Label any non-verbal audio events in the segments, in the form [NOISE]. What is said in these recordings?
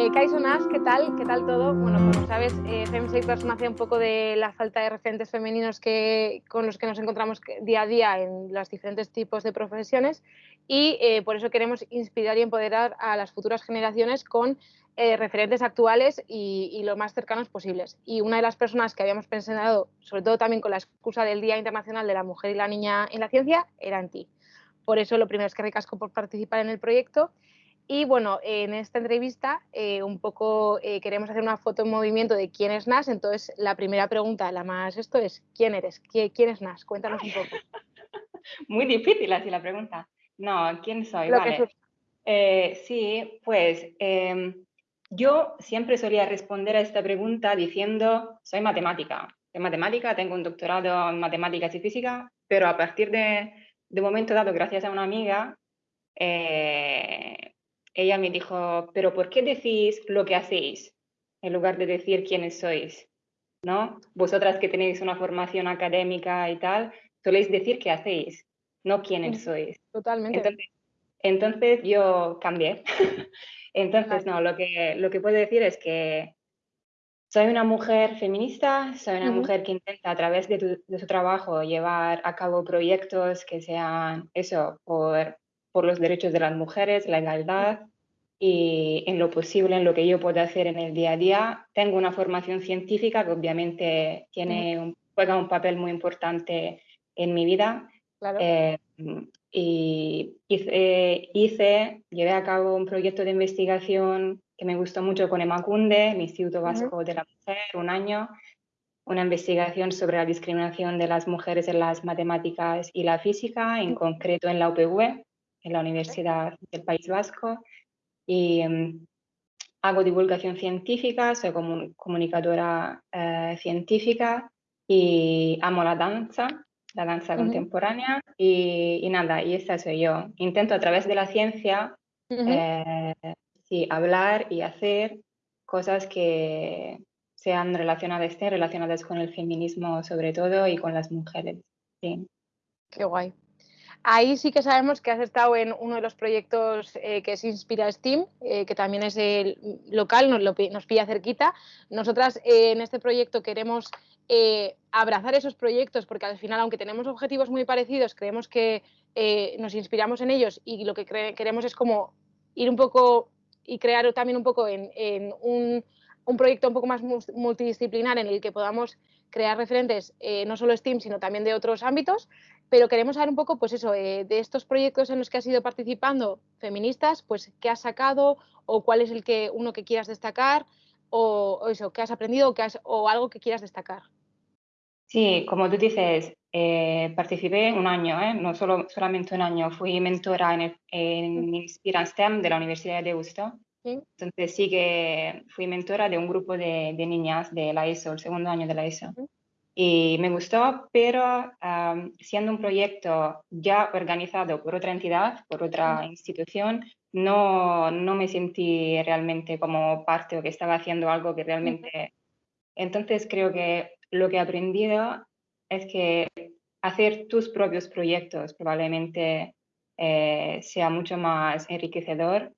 Eh, Kaisonas, ¿qué tal? ¿Qué tal todo? Bueno, como sabes, eh, FemSafe nace un poco de la falta de referentes femeninos que, con los que nos encontramos día a día en los diferentes tipos de profesiones y eh, por eso queremos inspirar y empoderar a las futuras generaciones con eh, referentes actuales y, lo más cercanos posibles. Y una de las personas que habíamos pensado, sobre todo también con la excusa del Día Internacional de la Mujer y la Niña en la Ciencia, era en ti. Por eso lo primero es que recasco por participar en el proyecto y bueno, en esta entrevista eh, un poco eh, queremos hacer una foto en movimiento de quién es Nas. Entonces, la primera pregunta, la más esto es, ¿quién eres? ¿Quién es Nas? Cuéntanos un poco. [LAUGHS] Muy difícil así la pregunta. No, ¿quién soy? vale. Eh, sí, pues em, yo siempre solía responder a esta pregunta diciendo, soy matemática. Soy matemática, tengo un doctorado en matemáticas y física, pero a partir de, de momento dado, gracias a una amiga, ella me dijo, pero ¿por qué decís lo que hacéis en lugar de decir quiénes sois? ¿No? Vosotras que tenéis una formación académica y tal, soléis decir qué hacéis, no quiénes sois. Totalmente. Entonces, yo cambié. [LAUGHS] entonces, no, lo que, lo que puedo decir es que soy una mujer feminista, soy una mujer que intenta a través de, de, su trabajo llevar a cabo proyectos que sean eso, por por los derechos de las mujeres, la igualdad y en lo posible, en lo que yo puedo hacer en el día a día. Tengo una formación científica que obviamente tiene juega un papel muy importante en mi vida. Eh, y hice, hice, llevé a cabo un proyecto de investigación que me gustó mucho con Emacunde, el Instituto Vasco de la Mujer, un año, una investigación sobre la discriminación de las mujeres en las matemáticas y la física, en concreto en la UPV en la Universidad del País Vasco y em, hago divulgación científica, soy comunicadora eh, científica y amo la danza, la danza contemporánea y, nada, y esa soy yo. Intento a través de la ciencia eh, sí, hablar y hacer cosas que sean relacionadas, relacionadas con el feminismo sobre todo y con las mujeres. Sí. Qué guay. Ahí sí que sabemos que has estado en uno de los proyectos eh, que es Inspira Steam, eh, que también es el local, nos, lo, nos pilla cerquita. Nosotras eh, en este proyecto queremos abrazar esos proyectos porque al final, aunque tenemos objetivos muy parecidos, creemos que nos inspiramos en ellos y lo que queremos es como ir un poco y crear también un poco en, un, proyecto un poco más multidisciplinar en el que podamos crear referentes no solo STEAM, sino también de otros ámbitos. Pero queremos saber un poco, pues eso, eh, de estos proyectos en los que has ido participando feministas, pues qué has sacado o cuál es el que uno que quieras destacar o, eso, qué has aprendido o, algo que quieras destacar. Sí, como tú dices, eh, participé un año, ¿eh? no solo, solamente un año, fui mentora en, en Inspira STEM de la Universidad de Deusto. Entonces sí que fui mentora de un grupo de, niñas de la ESO, el segundo año de la ESO y me gustó, pero siendo un proyecto ya organizado por otra entidad, por otra institución, no, no me sentí realmente como parte o que estaba haciendo algo que realmente... Entonces creo que lo que he aprendido es que hacer tus propios proyectos probablemente eh, sea mucho más enriquecedor,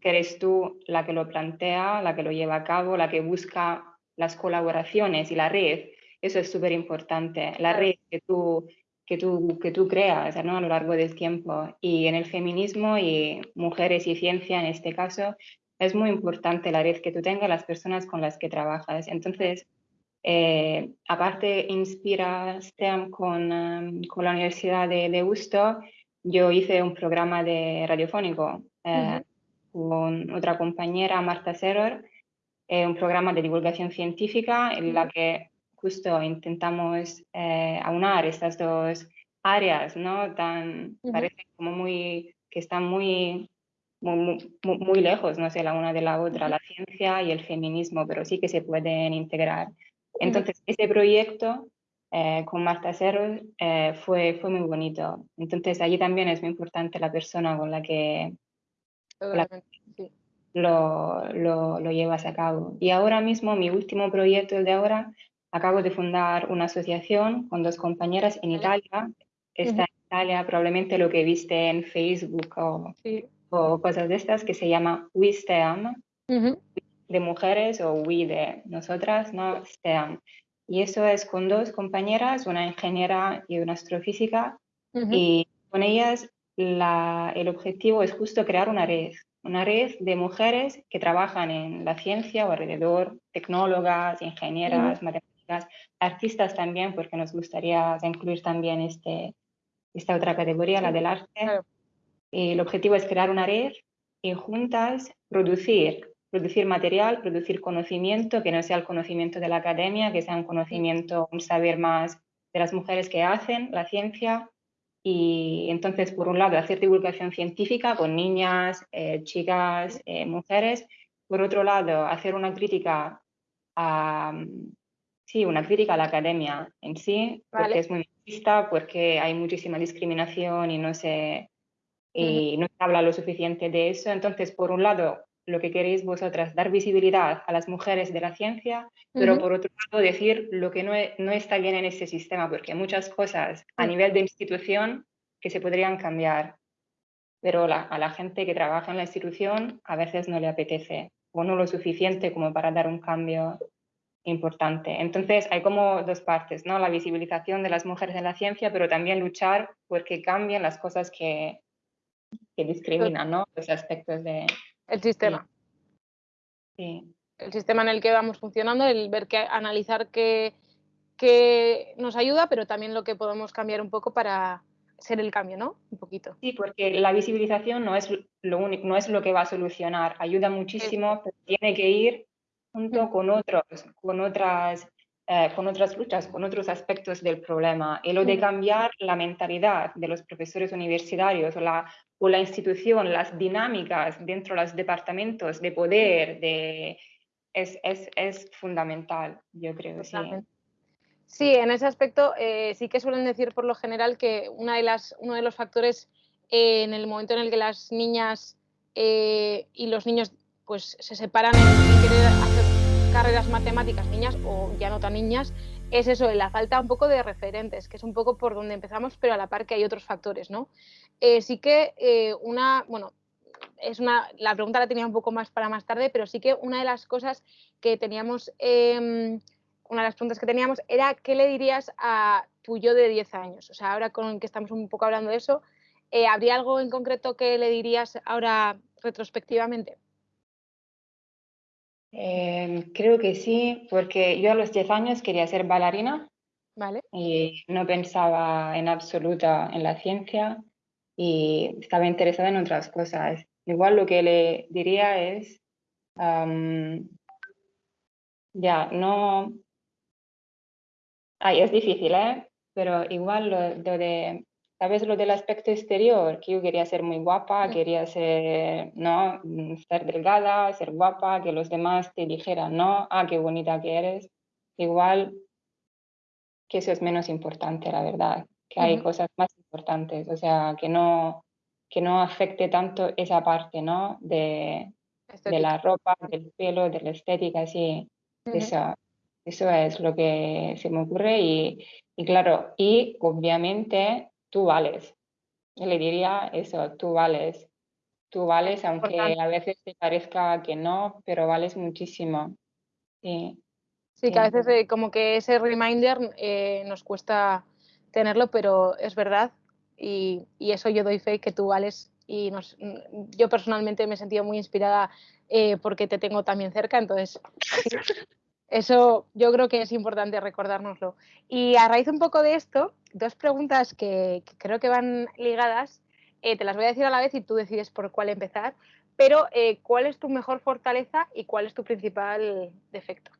que eres tú la que lo plantea, la que lo lleva a cabo, la que busca las colaboraciones y la red eso es súper importante, la red que tú, que tú, que tú creas ¿no? a lo largo del tiempo. Y en el feminismo y mujeres y ciencia en este caso, es muy importante la red que tú tengas, las personas con las que trabajas. Entonces, eh, aparte Inspira STEM con, um, con, la Universidad de, de yo hice un programa de radiofónico eh, con otra compañera, Marta Serror, eh, un programa de divulgación científica en la que justo intentamos eh, aunar estas dos áreas, ¿no? Tan, parece como muy, que están muy, muy, muy, lejos, no sé, la una de la otra, la ciencia y el feminismo, pero sí que se pueden integrar. Entonces, ese proyecto eh, con Marta Cerro eh, fue, fue muy bonito. Entonces, allí también es muy importante la persona con la que, lo, lo, lo, llevas a cabo. Y ahora mismo, mi último proyecto, el de ahora, Acabo de fundar una asociación con dos compañeras en Italia. Esta Italia, probablemente lo que viste en Facebook o, o cosas de estas, que se llama We Stand, de mujeres o We de nosotras, ¿no? Stand. Y eso es con dos compañeras, una ingeniera y una astrofísica, y con ellas la, el objetivo es justo crear una red, una red de mujeres que trabajan en la ciencia o alrededor, tecnólogas, ingenieras, matemáticas, artistas también, porque nos gustaría incluir también este, esta otra categoría, la del arte. el objetivo es crear una red y juntas producir, producir material, producir conocimiento, que no sea el conocimiento de la academia, que sea un conocimiento, un saber más de las mujeres que hacen la ciencia, y entonces, por un lado, hacer divulgación científica con niñas, eh, chicas, eh, mujeres. Por otro lado, hacer una crítica a, sí, una crítica a la academia en sí, porque es muy machista, porque hay muchísima discriminación y no se, y no se habla lo suficiente de eso. Entonces, por un lado, lo que queréis vosotras, dar visibilidad a las mujeres de la ciencia, pero por otro lado decir lo que no, e, no, está bien en ese sistema, porque hay muchas cosas a nivel de institución que se podrían cambiar, pero a la gente que trabaja en la institución a veces no le apetece o no lo suficiente como para dar un cambio importante. Entonces hay como dos partes, ¿no? La visibilización de las mujeres en la ciencia, pero también luchar porque cambien las cosas que, que discriminan, ¿no? Los aspectos de, el sistema. Sí. El sistema en el que vamos funcionando, el ver que analizar qué, nos ayuda, pero también lo que podemos cambiar un poco para ser el cambio, ¿no? Un poquito. Sí, porque la visibilización no es lo único, no es lo que va a solucionar. Ayuda muchísimo, pero tiene que ir junto mm. con otros, con otras eh, con otras luchas, con otros aspectos del problema. Y lo de cambiar la mentalidad de los profesores universitarios o la, o la institución, las dinámicas dentro de los departamentos de poder, de, es, es, es fundamental, yo creo. Sí. sí, en ese aspecto eh, sí que suelen decir por lo general que una de las, uno de los factores eh, en el momento en el que las niñas y los niños pues, se separan en querer hacer carreras matemáticas niñas o ya no tan niñas, es eso, la falta un poco de referentes, que es un poco por donde empezamos, pero a la par que hay otros factores, ¿no? Eh, sí que eh, una, bueno, es una, la pregunta la tenía un poco más para más tarde, pero sí que una de las cosas que teníamos, em, una de las preguntas que teníamos era ¿qué le dirías a tu yo de 10 años? O sea, ahora con que estamos un poco hablando de eso, eh, ¿habría algo en concreto que le dirías ahora retrospectivamente? Em, creo que sí, porque yo a los 10 años quería ser bailarina vale. y no pensaba en absoluta en la ciencia y estaba interesada en otras cosas. Igual lo que le diría es, ya, no... Ay, es difícil, ¿eh? Pero igual lo de ¿Sabes lo del aspecto exterior? Que yo quería ser muy guapa, quería ser, ¿no? Mm, estar delgada, ser guapa, que los demás te dijeran, no, ah, qué bonita que eres. Igual que eso es menos importante, la verdad, que hay cosas más importantes, o sea, que no, que no afecte tanto esa parte, ¿no? De, de la ropa, del pelo, de la estética, sí. eso, eso es lo que se me ocurre y, y claro, y obviamente tú vales. Le diría eso, tú vales. Tú vales, aunque a veces te parezca que no, pero vales muchísimo. Sí, sí que a veces eh, como que ese reminder eh, nos cuesta tenerlo, pero es verdad. Y, eso yo doy fe que tú vales. Y nos, yo personalmente me he sentido muy inspirada eh, porque te tengo también cerca, entonces [LAUGHS] Eso yo creo que es importante recordárnoslo. Y a raíz un poco de esto, dos preguntas que, creo que van ligadas, eh, te las voy a decir a la vez y tú decides por cuál empezar, pero eh, ¿cuál es tu mejor fortaleza y cuál es tu principal defecto?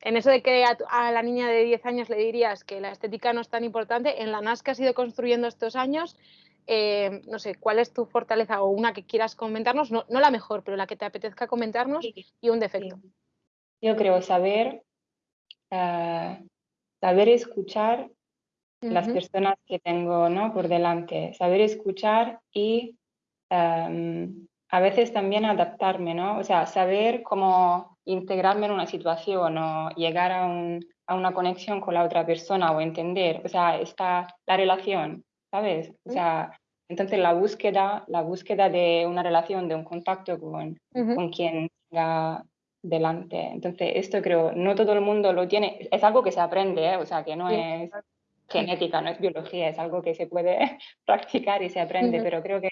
En eso de que a, la niña de 10 años le dirías que la estética no es tan importante, en la NAS que has ido construyendo estos años, eh, no sé, cuál es tu fortaleza o una que quieras comentarnos, no, la mejor, pero la que te apetezca comentarnos y un defecto. Yo creo saber, ah, saber escuchar las personas que tengo ¿no? por delante, saber escuchar y a veces también adaptarme, ¿no? O sea, saber cómo integrarme en una situación o llegar a un, a una conexión con la otra persona o entender, o sea, está la relación, ¿sabes? O sea, entonces la búsqueda, la búsqueda de una relación, de un contacto con, con quien está delante. Entonces, esto creo, no todo el mundo lo tiene, es algo que se aprende, ¿eh? o sea, que no es genética, no es biología, es algo que se puede [LAUGHS] practicar y se aprende, pero creo que,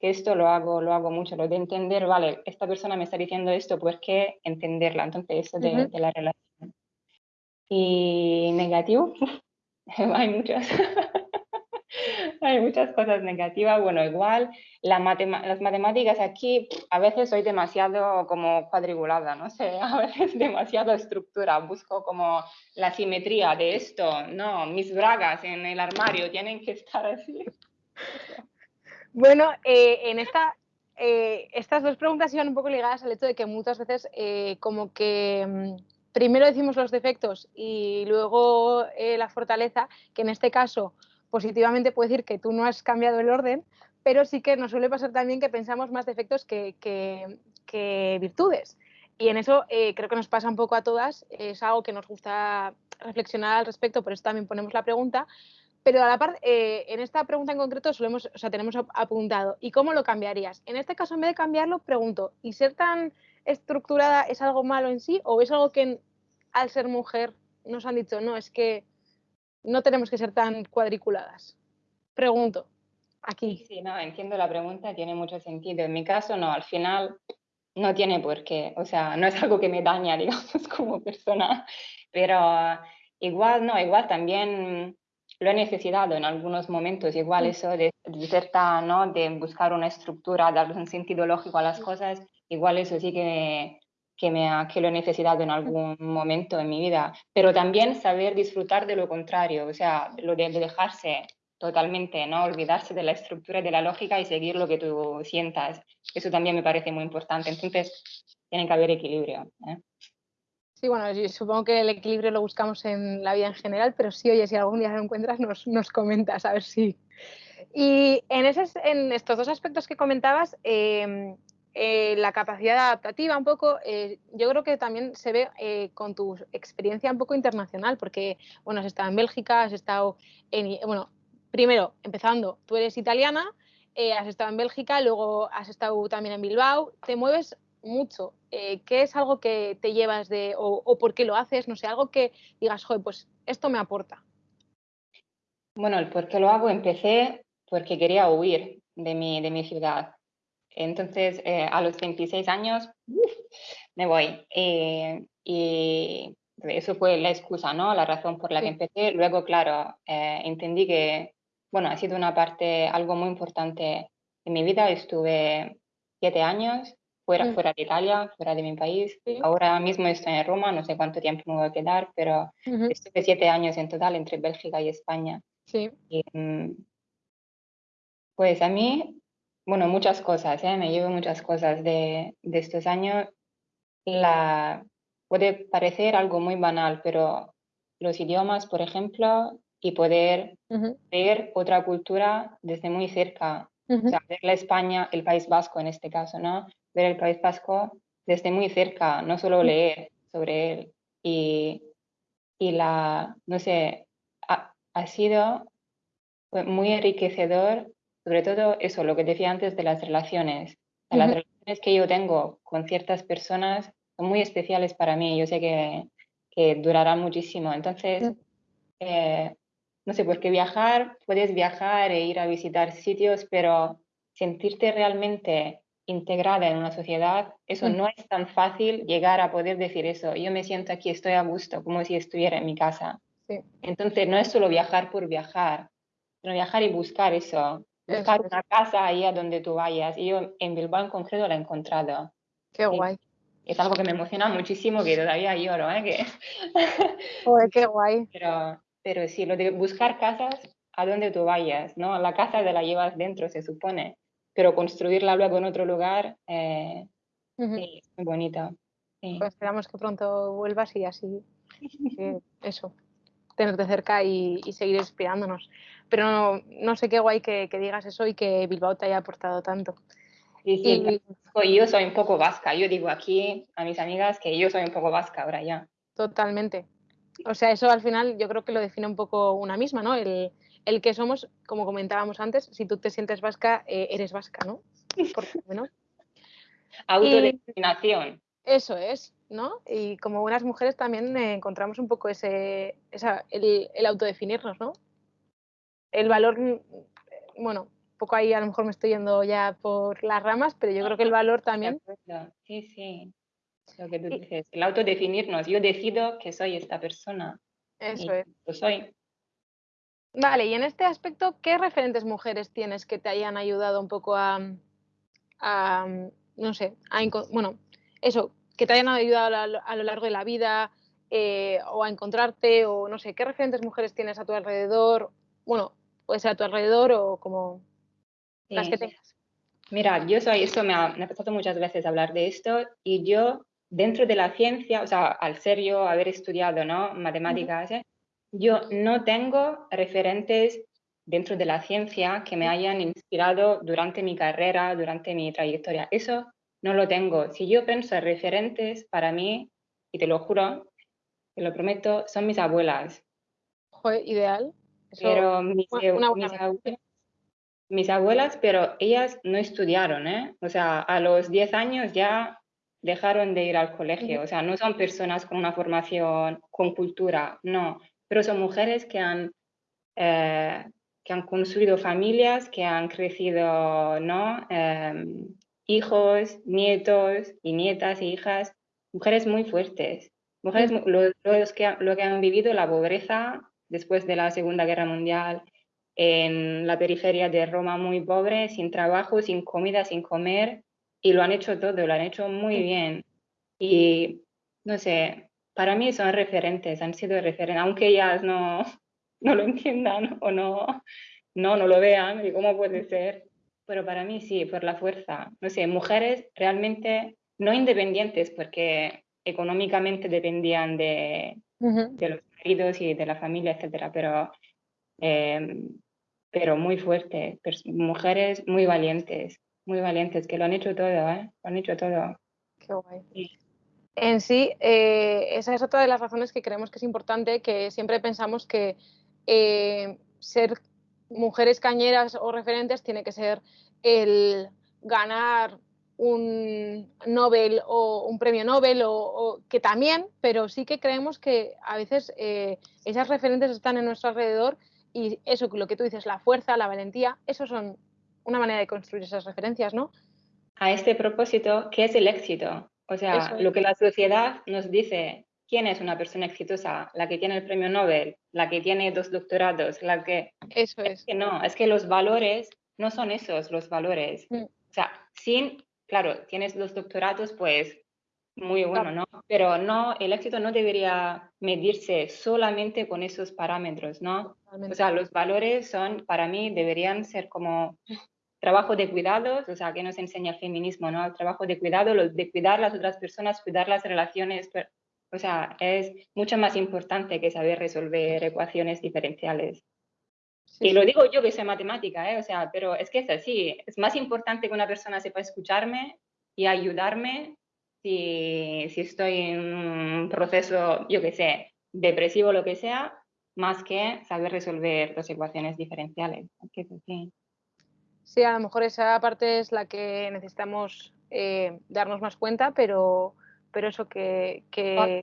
que, esto lo hago, lo hago mucho, lo de entender, vale, esta persona me está diciendo esto, pues que entenderla, entonces eso de, de la relación. Y negativo, [LAUGHS] hay muchas. Hay muchas cosas negativas. Bueno, igual las matemáticas aquí a veces soy demasiado como cuadriculada, no sé, [LAUGHS] a veces demasiado estructura. Busco como la simetría de esto. No, mis bragas en el armario tienen que estar así. Bueno, eh, en esta, eh, estas dos preguntas iban un poco ligadas al hecho de que muchas veces eh, como que mm, primero decimos los defectos y luego la fortaleza, que en este caso positivamente puede decir que tú no has cambiado el orden, pero sí que nos suele pasar también que pensamos más defectos que, virtudes. Y en eso eh, creo que nos pasa un poco a todas, es algo que nos gusta reflexionar al respecto, por eso también ponemos la pregunta. Pero a la par, eh, en esta pregunta en concreto solemos, o sea, tenemos apuntado, ¿y cómo lo cambiarías? En este caso, en vez de cambiarlo, pregunto, ¿y ser tan estructurada es algo malo en sí o es algo que al ser mujer nos han dicho, no, es que no tenemos que ser tan cuadriculadas? Pregunto, aquí. Sí, no, entiendo la pregunta, tiene mucho sentido. En mi caso, no, al final no tiene por qué, o sea, no es algo que me daña, [LAUGHS] digamos, como persona, pero igual, no, igual también lo he necesitado en algunos momentos, igual mm. eso de, de ¿no? De buscar una estructura, darle un sentido lógico a las cosas, igual eso sí que que, me que lo he necesitado en algún momento en mi vida, pero también saber disfrutar de lo contrario, o sea, lo de, dejarse totalmente, ¿no? Olvidarse de la estructura y de la lógica y seguir lo que tú sientas. Eso también me parece muy importante. Entonces, tiene que haber equilibrio. ¿eh? Sí, bueno, supongo que el equilibrio lo buscamos en la vida en general, pero sí, oye, si algún día lo encuentras, nos, nos comentas, a ver si. Y en, ese, en estos dos aspectos que comentabas, eh, eh, la capacidad adaptativa un poco, eh, yo creo que también se ve eh, con tu experiencia un poco internacional, porque, bueno, has estado en Bélgica, has estado en, bueno, primero, empezando, tú eres italiana, has estado en Bélgica, luego has estado también en Bilbao, te mueves mucho. ¿Qué es algo que te llevas de, o, por qué lo haces? No sé, algo que digas, joder, pues esto me aporta. Bueno, el por qué lo hago empecé porque quería huir de mi, de mi ciudad entonces, eh, a los 26 años, me voy. Eh, y eso fue la excusa, ¿no? La razón por la que empecé. Luego, claro, eh, entendí que, bueno, ha sido una parte, algo muy importante en mi vida. Estuve siete años fuera, mm. fuera de Italia, fuera de mi país. Ahora mismo estoy en Roma, no sé cuánto tiempo me voy a quedar, pero estuve siete años en total entre Bélgica y España. Sí. Mm, pues a mí bueno, muchas cosas, ¿eh? me llevo muchas cosas de, de, estos años. La, puede parecer algo muy banal, pero los idiomas, por ejemplo, y poder ver otra cultura desde muy cerca, o sea, ver la España, el País Vasco en este caso, ¿no? Ver el País Vasco desde muy cerca, no solo leer sobre él. Y, y la, no sé, ha, ha sido muy enriquecedor sobre todo eso, lo que decía antes de las relaciones. Las relaciones que yo tengo con ciertas personas son muy especiales para mí. Yo sé que, que durarán muchísimo. Entonces, eh, no sé, porque viajar, puedes viajar e ir a visitar sitios, pero sentirte realmente integrada en una sociedad, eso no es tan fácil llegar a poder decir eso. Yo me siento aquí, estoy a gusto, como si estuviera en mi casa. Entonces, no es solo viajar por viajar, sino viajar y buscar eso, buscar una casa ahí a donde tú vayas. Y yo en Bilbao en concreto la he encontrado. Qué guay. Es algo que me emociona muchísimo, que todavía lloro, ¿eh? Que... [LAUGHS] qué guay. [LAUGHS] Pero, pero sí, lo de buscar casas a donde tú vayas, ¿no? La casa te la llevas dentro, se supone, pero construirla luego en otro lugar eh, es muy bonito. Pues esperamos que pronto vuelvas y así, eso, tenerte cerca y, y seguir inspirándonos pero no, sé qué guay que, digas eso y que Bilbao te haya aportado tanto. Sí, sí, yo soy un poco vasca. Yo digo aquí a mis amigas que yo soy un poco vasca ahora ya. Totalmente. O sea, eso al final yo creo que lo define un poco una misma, ¿no? El, el que somos, como comentábamos antes, si tú te sientes vasca, eh, eres vasca, ¿no? Por lo [LAUGHS] Autodeterminación. Eso es, ¿no? Y como buenas mujeres también encontramos un poco ese, el, el, autodefinirnos, ¿no? El valor, mm, bueno, un poco ahí a lo mejor me estoy yendo ya por las ramas, pero yo creo que el valor también. [LAUGHS] Sí, sí. Lo que tú dices, el autodefinirnos. Yo decido que soy esta persona. Eso es. Lo soy. Vale, y en este aspecto, ¿qué referentes mujeres tienes que te hayan ayudado un poco a, no sé, a, bueno, eso, que te hayan ayudado a, lo largo de la vida eh, o a encontrarte o no sé, ¿qué referentes mujeres tienes a tu alrededor? Bueno, puede ser a tu alrededor o como las que tengas. Mira, yo soy, esto me ha, me ha pasado muchas veces hablar de esto y yo dentro de la ciencia, o sea, al ser yo haber estudiado, ¿no? Matemáticas, ¿eh? yo no tengo referentes dentro de la ciencia que me hayan inspirado durante mi carrera, durante mi trayectoria. Eso no lo tengo. Si yo pienso en referentes, para mí, y te lo juro, te lo prometo, son mis abuelas. Joder, ideal. Pero mis, abuelas, mis, abuelas, pero ellas no estudiaron, ¿eh? O sea, a los 10 años ya dejaron de ir al colegio. O sea, no son personas con una formación, con cultura, no. Pero son mujeres que han, eh, que han construido familias, que han crecido, ¿no? Em, hijos, nietos y nietas e hijas, mujeres muy fuertes, mujeres los, que, lo que han vivido la pobreza después de la Segunda Guerra Mundial, en la periferia de Roma muy pobre, sin trabajo, sin comida, sin comer, y lo han hecho todo, lo han hecho muy bien. Y no sé, para mí son referentes, han sido referentes, aunque ellas no, [LAUGHS] no lo entiendan o no, no, no lo vean, y cómo puede ser, pero para mí sí, por la fuerza. No sé, mujeres realmente no independientes porque económicamente dependían de, de los y de la familia, etcétera, pero, em, pero muy fuertes, mujeres muy valientes, muy valientes, que lo han hecho todo, ¿eh? Lo han hecho todo. Qué guay. En sí, eh, esa es otra de las razones que creemos que es importante, que siempre pensamos que eh, ser mujeres cañeras o referentes tiene que ser el ganar un Nobel o un premio Nobel o, que también, pero sí que creemos que a veces eh, esas referentes están en nuestro alrededor y eso, lo que tú dices, la fuerza, la valentía, eso son una manera de construir esas referencias, ¿no? A este propósito, ¿qué es el éxito? O sea, lo que la sociedad nos dice, ¿quién es una persona exitosa? La que tiene el premio Nobel, la que tiene dos doctorados, la que... Eso es. es que no, es que los valores no son esos los valores. Mm. O sea, sin, claro, tienes los doctorados, pues muy bueno, ¿no? Pero no, el éxito no debería medirse solamente con esos parámetros, ¿no? O sea, los valores son, para mí, deberían ser como trabajo de cuidados, o sea, que nos enseña el feminismo, ¿no? El trabajo de cuidado, de cuidar las otras personas, cuidar las relaciones, o sea, es mucho más importante que saber resolver ecuaciones diferenciales. Y lo digo yo que sé matemática, ¿eh? O sea, pero es que es así, es más importante que una persona sepa escucharme y ayudarme si, si estoy en un proceso, yo que sé, depresivo o lo que sea, más que saber resolver las ecuaciones diferenciales. Sí, a lo mejor esa parte es la que necesitamos eh, darnos más cuenta, pero, pero eso que... que...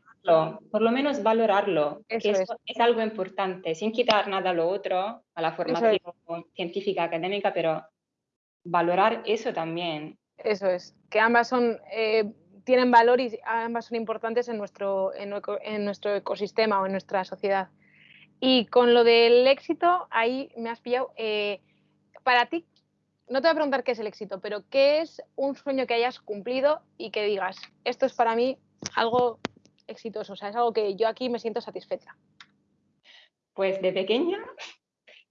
por lo menos valorarlo, eso es. es. algo importante, sin quitar nada a lo otro, a la formación científica, académica, pero valorar eso también. Eso es, que ambas son, eh, tienen valor y ambas son importantes en nuestro, en, en nuestro ecosistema o en nuestra sociedad. Y con lo del éxito, ahí me has pillado. Eh, para ti, no te voy a preguntar qué es el éxito, pero ¿qué es un sueño que hayas cumplido y que digas, esto es para mí algo exitoso, o sea, es algo que yo aquí me siento satisfecha? Pues de pequeña,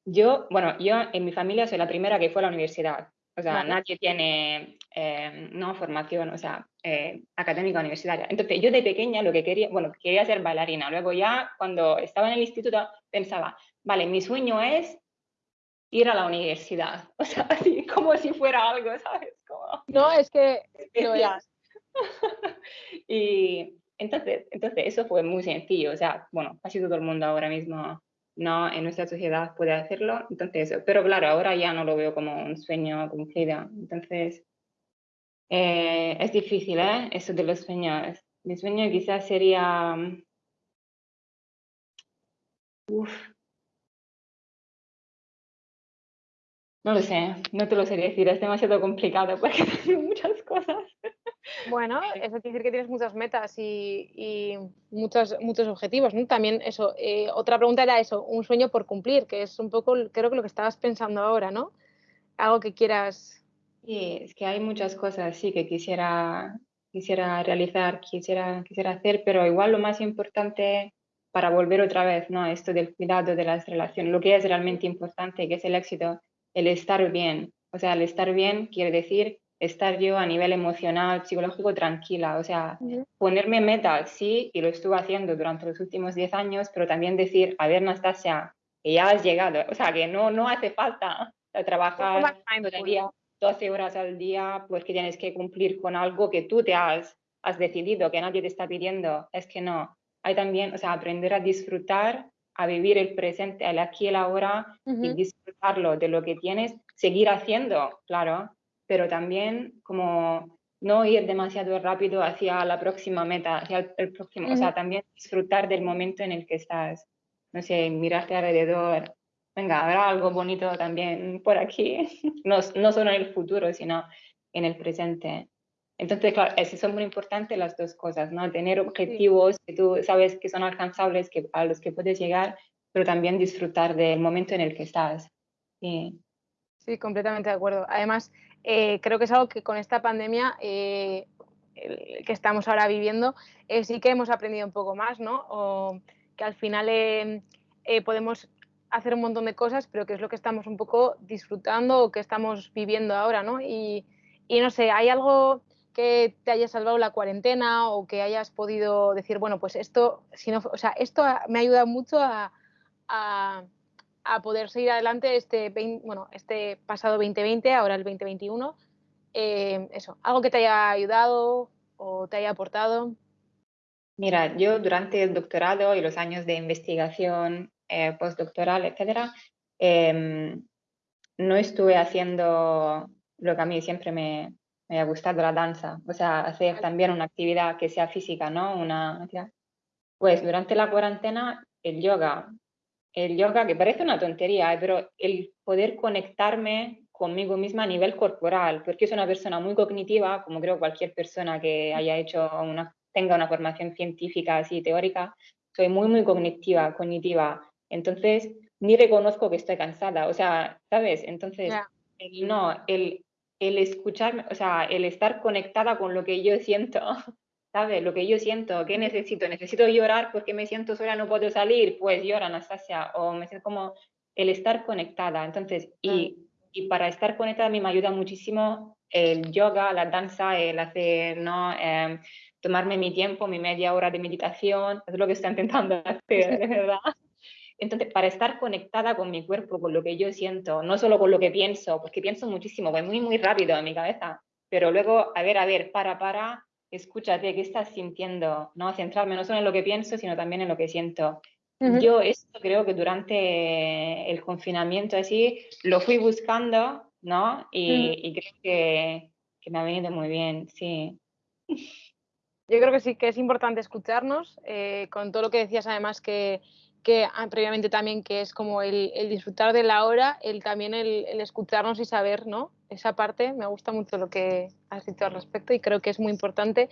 yo, bueno, yo en mi familia soy la primera que fue a la universidad. O sea, nadie tiene eh, no formación, o sea, eh, académica universitaria. Entonces, yo de pequeña lo que quería, bueno, quería ser bailarina. Luego ya cuando estaba en el instituto pensaba, vale, mi sueño es ir a la universidad. [LAUGHS] O sea, así como si fuera algo, ¿sabes? No, es que [LAUGHS] y entonces, entonces eso fue muy sencillo, o sea, bueno, casi todo el mundo ahora mismo no en nuestra sociedad puede hacerlo, entonces, pero claro, ahora ya no lo veo como un sueño cumplido, entonces eh, es difícil, ¿eh? Eso de los sueños. Mi sueño quizás sería, uf, no lo sé, no te lo sé decir, es demasiado complicado porque [LAUGHS] tengo muchas cosas. Bueno, eso quiere decir que tienes muchas metas y, muchos, muchos objetivos, ¿no? También eso, eh, otra pregunta era eso, un sueño por cumplir, que es un poco, creo que lo que estabas pensando ahora, ¿no? Algo que quieras. Sí, es que hay muchas cosas, sí, que quisiera, quisiera realizar, quisiera, quisiera hacer, pero igual lo más importante para volver otra vez, ¿no? Esto del cuidado de las relaciones, lo que es realmente importante, que es el éxito, el estar bien. O sea, el estar bien quiere decir estar yo a nivel emocional, psicológico, tranquila. O sea, ponerme metas, sí, y lo estuve haciendo durante los últimos 10 años, pero también decir, a ver, Nastasia, que ya has llegado. O sea, que no, no hace falta trabajar todo día, 12 horas al día, porque tienes que cumplir con algo que tú te has, has decidido, que nadie te está pidiendo. Es que no. Hay también, o sea, aprender a disfrutar a vivir el presente, el aquí y el ahora y disfrutarlo de lo que tienes, seguir haciendo, claro, pero también como no ir demasiado rápido hacia la próxima meta, hacia el, próximo, o sea, también disfrutar del momento en el que estás, no sé, mirarte alrededor, venga, habrá algo bonito también por aquí, [LAUGHS] no, no solo en el futuro, sino en el presente. Entonces, claro, son muy importantes las dos cosas, ¿no? Tener objetivos que tú sabes que son alcanzables, que, a los que puedes llegar, pero también disfrutar del momento en el que estás. Sí, sí completamente de acuerdo. Además, eh, creo que es algo que con esta pandemia eh, que estamos ahora viviendo, eh, sí que hemos aprendido un poco más, ¿no? O que al final podemos hacer un montón de cosas, pero que es lo que estamos un poco disfrutando o que estamos viviendo ahora, ¿no? Y, y no sé, hay algo que te haya salvado la cuarentena o que hayas podido decir, bueno, pues esto, si no, o sea, esto me ha ayudado mucho a, a, a poder seguir adelante este, bueno, este pasado 2020, ahora el 2021. Eh, eso, algo que te haya ayudado o te haya aportado. Mira, yo durante el doctorado y los años de investigación eh, postdoctoral, etcétera, em, no estuve haciendo lo que a mí siempre me, me ha gustado la danza, o sea, hacer también una actividad que sea física, ¿no? Una, pues durante la cuarentena, el yoga, el yoga que parece una tontería, ¿eh? pero el poder conectarme conmigo misma a nivel corporal, porque soy una persona muy cognitiva, como creo cualquier persona que haya hecho una, tenga una formación científica así teórica, soy muy, muy cognitiva, cognitiva. Entonces, ni reconozco que estoy cansada, o sea, ¿sabes? Entonces, no, el el escucharme, o sea, el estar conectada con lo que yo siento, [LAUGHS] ¿sabes? Lo que yo siento, ¿qué necesito? Necesito llorar porque me siento sola, no puedo salir, pues llora, Anastasia, o me siento como el estar conectada. Entonces, y, y para estar conectada a mí me ayuda muchísimo el yoga, la danza, el hacer, ¿no? Em, tomarme mi tiempo, mi media hora de meditación, es lo que estoy intentando [LAUGHS] hacer, de verdad. Entonces, para estar conectada con mi cuerpo, con lo que yo siento, no solo con lo que pienso, porque pienso muchísimo, voy muy, muy rápido en mi cabeza, pero luego, a ver, a ver, para, para, escúchate, ¿qué estás sintiendo? ¿No? Centrarme no solo en lo que pienso, sino también en lo que siento. Yo esto creo que durante el confinamiento así lo fui buscando, ¿no? Y, creo que, que, me ha venido muy bien, sí. Yo creo que sí que es importante escucharnos, eh, con todo lo que decías además que que previamente también que es como el, disfrutar de la hora, el también el, escucharnos y saber, ¿no? Esa parte, me gusta mucho lo que has dicho al respecto y creo que es muy importante.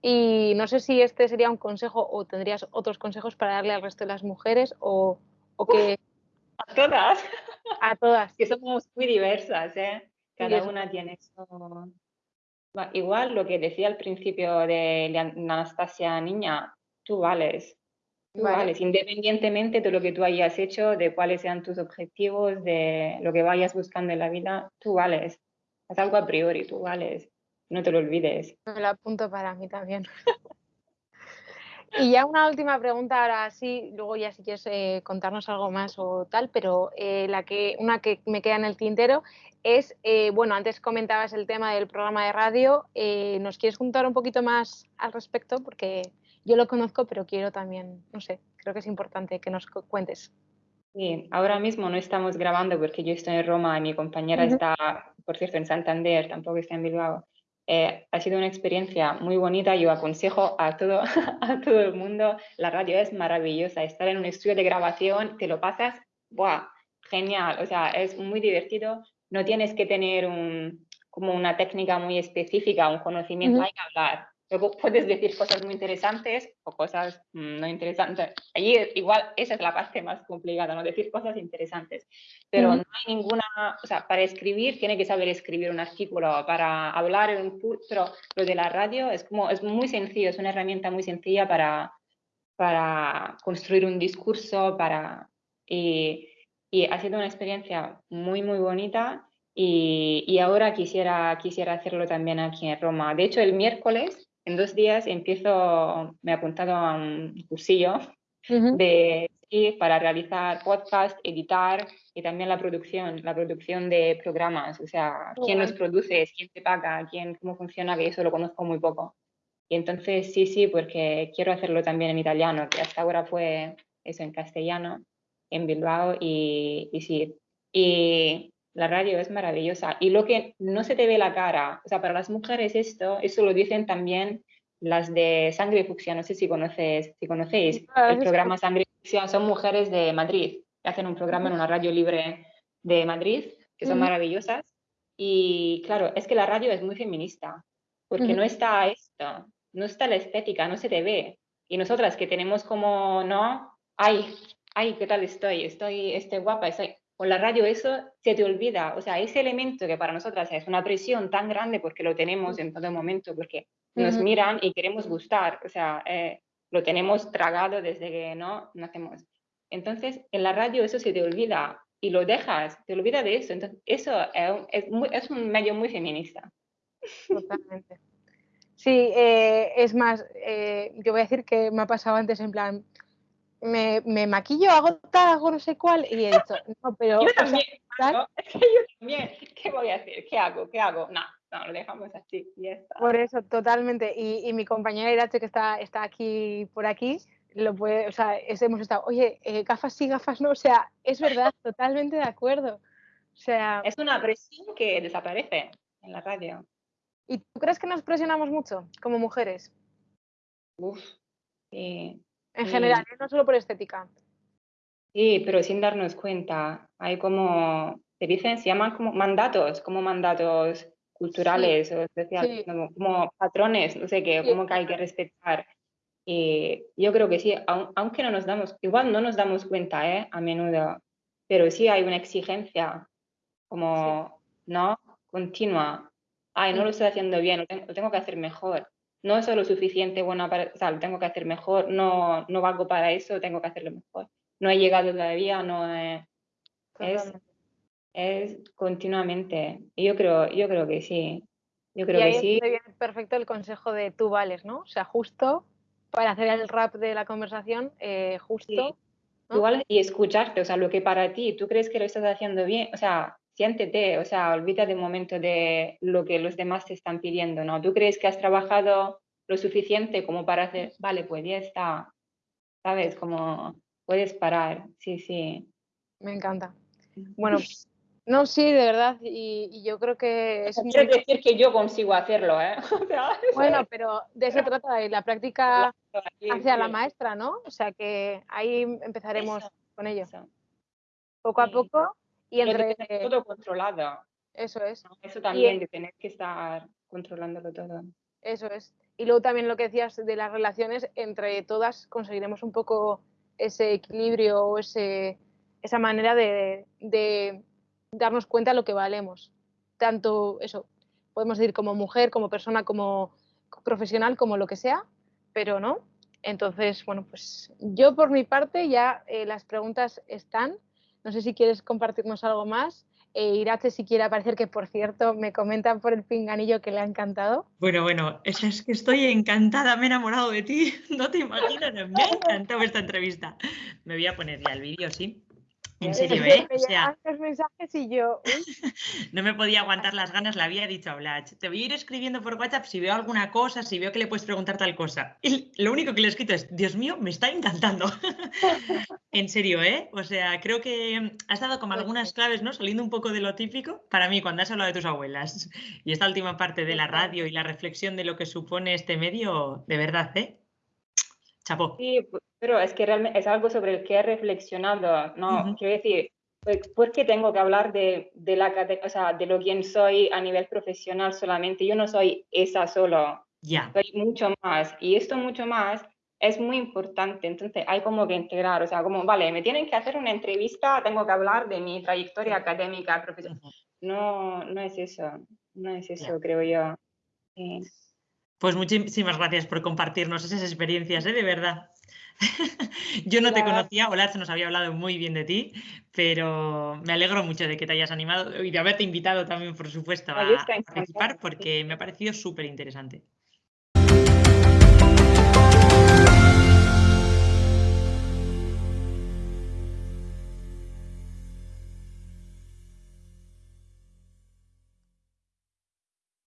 Y no sé si este sería un consejo o tendrías otros consejos para darle al resto de las mujeres o, o que... a todas. A todas. [LAUGHS] que somos muy diversas, ¿eh? Cada una tiene su... Igual lo que decía al principio de Anastasia Niña, tú vales, Vale. independientemente de lo que tú hayas hecho, de cuáles sean tus objetivos, de lo que vayas buscando en la vida, tú vales. Haz algo a priori, tú vales. No te lo olvides. Me lo apunto para mí también. [LAUGHS] y ya una última pregunta, ahora sí, luego ya si quieres eh, contarnos algo más o tal, pero eh, la que, una que me queda en el tintero es, eh, bueno, antes comentabas el tema del programa de radio, ¿nos quieres contar un poquito más al respecto? Porque yo lo conozco, pero quiero también, no sé, creo que es importante que nos cuentes. Sí, ahora mismo no estamos grabando porque yo estoy en Roma y mi compañera está, por cierto, en Santander, tampoco está en Bilbao. Eh, ha sido una experiencia muy bonita. Yo aconsejo a todo, [LAUGHS] a todo el mundo. La radio es maravillosa. Estar en un estudio de grabación, te lo pasas, ¡buah! Genial. O sea, es muy divertido. No tienes que tener un, como una técnica muy específica, un conocimiento. Hay que hablar. Luego puedes decir cosas muy interesantes o cosas mm, no interesantes. Allí igual esa es la parte más complicada, ¿no? Decir cosas interesantes. Pero no hay ninguna, o sea, para escribir tiene que saber escribir un artículo, para hablar en un pero lo de la radio es como, es muy sencillo, es una herramienta muy sencilla para, para construir un discurso, para, y, y ha sido una experiencia muy, muy bonita. Y, y, ahora quisiera, quisiera hacerlo también aquí en Roma. De hecho, el miércoles en dos días empiezo, me he apuntado a un cursillo de, para realizar podcast, editar y también la producción, la producción de programas, o sea, quién los produce, quién te paga, quién, cómo funciona, que eso lo conozco muy poco. Y entonces sí, sí, porque quiero hacerlo también en italiano, que hasta ahora fue eso en castellano, en Bilbao, y, y sí. Y la radio es maravillosa. Y lo que no se te ve la cara, o sea, para las mujeres esto, eso lo dicen también las de Sangre Fucsia, no sé si, conoces, si conocéis ah, el programa Sangre y Fucsia, son mujeres de Madrid, que hacen un programa en una radio libre de Madrid, que son maravillosas. Y claro, es que la radio es muy feminista, porque no está esto, no está la estética, no se te ve. Y nosotras que tenemos como, no, ay, ay, ¿qué tal estoy? Estoy, estoy guapa, estoy con la radio eso se te olvida, o sea, ese elemento que para nosotras es una presión tan grande porque lo tenemos en todo momento, porque nos miran y queremos gustar, o sea, eh, lo tenemos tragado desde que no nacemos. Entonces, en la radio eso se te olvida y lo dejas, te olvidas de eso. Entonces, eso es, es, un medio muy feminista. Totalmente. Sí, eh, es más, eh, yo voy a decir que me ha pasado antes en plan, me, me, maquillo, hago tal, hago no sé cuál, y he dicho, no, pero... Yo también, [LAUGHS] es que yo también, [LAUGHS] ¿qué voy a hacer? ¿Qué hago? ¿Qué hago? No, no, lo dejamos así, y está. Por eso, totalmente, y, y mi compañera Irache, que está, está aquí, por aquí, lo puede, o sea, hemos estado, oye, eh, gafas sí, gafas no, o sea, es verdad, [LAUGHS] totalmente de acuerdo. O sea... Es una presión que desaparece en la radio. ¿Y tú crees que nos presionamos mucho como mujeres? Uf, sí. En general, ¿eh? no solo por estética. Sí, pero sin darnos cuenta. Hay como, se dicen, se llaman como mandatos, como mandatos culturales o especiales, como, patrones, no sé qué, como que hay que respetar. Y yo creo que sí, aunque no nos damos, igual no nos damos cuenta ¿eh? a menudo, pero sí hay una exigencia como, ¿no? Continua. Ay, no lo estoy haciendo bien, lo tengo que hacer mejor no soy lo suficiente buena para, o sea, lo tengo que hacer mejor, no, no valgo para eso, tengo que hacerlo mejor. No he llegado todavía, no es, es continuamente. Y yo creo, yo creo que sí. Yo creo y que sí. perfecto el consejo de tú vales, ¿no? O sea, justo para hacer el rap de la conversación, eh, justo. Tú vales y escucharte, o sea, lo que para ti, tú crees que lo estás haciendo bien, o sea, siéntete, o sea, olvídate un momento de lo que los demás te están pidiendo, ¿no? ¿Tú crees que has trabajado lo suficiente como para hacer, vale, pues ya está, ¿sabes? Como puedes parar, sí, sí. Me encanta. Bueno, no, sí, de verdad, y, yo creo que... Es Quiero decir que yo consigo hacerlo, ¿eh? [LAUGHS] bueno, pero de eso trata, de la práctica hacia la maestra, ¿no? O sea que ahí empezaremos con ello. Poco a poco y entre... todo controlado. Eso es. Eso también, de tener que estar controlándolo todo. Eso es. Y luego también lo que decías de las relaciones, entre todas conseguiremos un poco ese equilibrio o ese, esa manera de, de, darnos cuenta de lo que valemos. Tanto eso, podemos decir como mujer, como persona, como profesional, como lo que sea, pero no. Entonces, bueno, pues yo por mi parte ya eh, las preguntas están. No sé si quieres compartirnos algo más. Eh, Irache, si quiere aparecer, que por cierto me comentan por el pinganillo que le ha encantado. Bueno, bueno, es, es que estoy encantada, me he enamorado de ti, [LAUGHS] no te imaginas, me ha [LAUGHS] encantado esta entrevista. Me voy a poner ya el vídeo, sí. En serio, ¿eh? O sea, mensajes y yo. [LAUGHS] no me podía aguantar las ganas, le había dicho a Blatch. Te voy a ir escribiendo por WhatsApp si veo alguna cosa, si veo que le puedes preguntar tal cosa. Y lo único que le he escrito es, Dios mío, me está encantando. [LAUGHS] en serio, ¿eh? O sea, creo que has dado como algunas claves, ¿no? Saliendo un poco de lo típico, para mí, cuando has hablado de tus abuelas. Y esta última parte de la radio y la reflexión de lo que supone este medio, de verdad, ¿eh? Chapo. Sí, pero es que realmente es algo sobre el que he reflexionado, ¿no? Quiero decir, pues, ¿por qué tengo que hablar de, de, la, o sea, de lo quien soy a nivel profesional solamente? Yo no soy esa solo, ya. soy mucho más. Y esto mucho más es muy importante, entonces hay como que integrar, o sea, como, vale, me tienen que hacer una entrevista, tengo que hablar de mi trayectoria académica, profesional. No, no es eso, no es eso, creo yo. Pues muchísimas gracias por compartirnos esas experiencias, ¿eh? de verdad. [LAUGHS] Yo no te conocía, Olar se nos había hablado muy bien de ti, pero me alegro mucho de que te hayas animado y de haberte invitado también, por supuesto, a participar porque me ha parecido súper interesante.